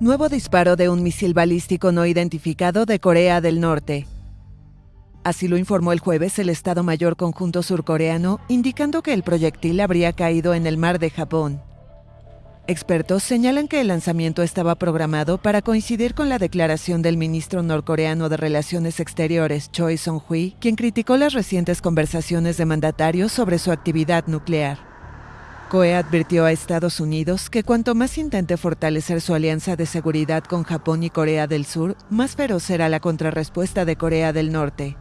Nuevo disparo de un misil balístico no identificado de Corea del Norte. Así lo informó el jueves el Estado Mayor Conjunto Surcoreano, indicando que el proyectil habría caído en el mar de Japón. Expertos señalan que el lanzamiento estaba programado para coincidir con la declaración del ministro norcoreano de Relaciones Exteriores, Choi Song-hui, quien criticó las recientes conversaciones de mandatarios sobre su actividad nuclear. COE advirtió a Estados Unidos que cuanto más intente fortalecer su alianza de seguridad con Japón y Corea del Sur, más feroz será la contrarrespuesta de Corea del Norte.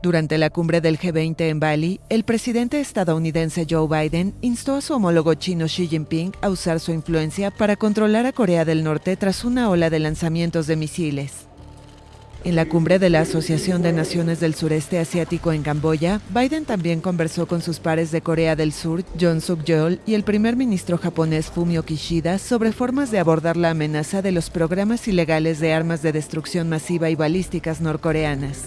Durante la cumbre del G20 en Bali, el presidente estadounidense Joe Biden instó a su homólogo chino Xi Jinping a usar su influencia para controlar a Corea del Norte tras una ola de lanzamientos de misiles. En la cumbre de la Asociación de Naciones del Sureste Asiático en Camboya, Biden también conversó con sus pares de Corea del Sur, John Suk-yeol, y el primer ministro japonés Fumio Kishida sobre formas de abordar la amenaza de los programas ilegales de armas de destrucción masiva y balísticas norcoreanas.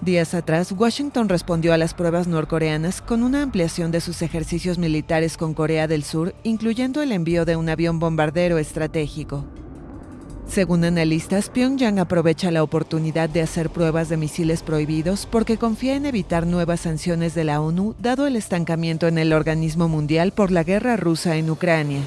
Días atrás, Washington respondió a las pruebas norcoreanas con una ampliación de sus ejercicios militares con Corea del Sur, incluyendo el envío de un avión bombardero estratégico. Según analistas, Pyongyang aprovecha la oportunidad de hacer pruebas de misiles prohibidos porque confía en evitar nuevas sanciones de la ONU dado el estancamiento en el organismo mundial por la guerra rusa en Ucrania.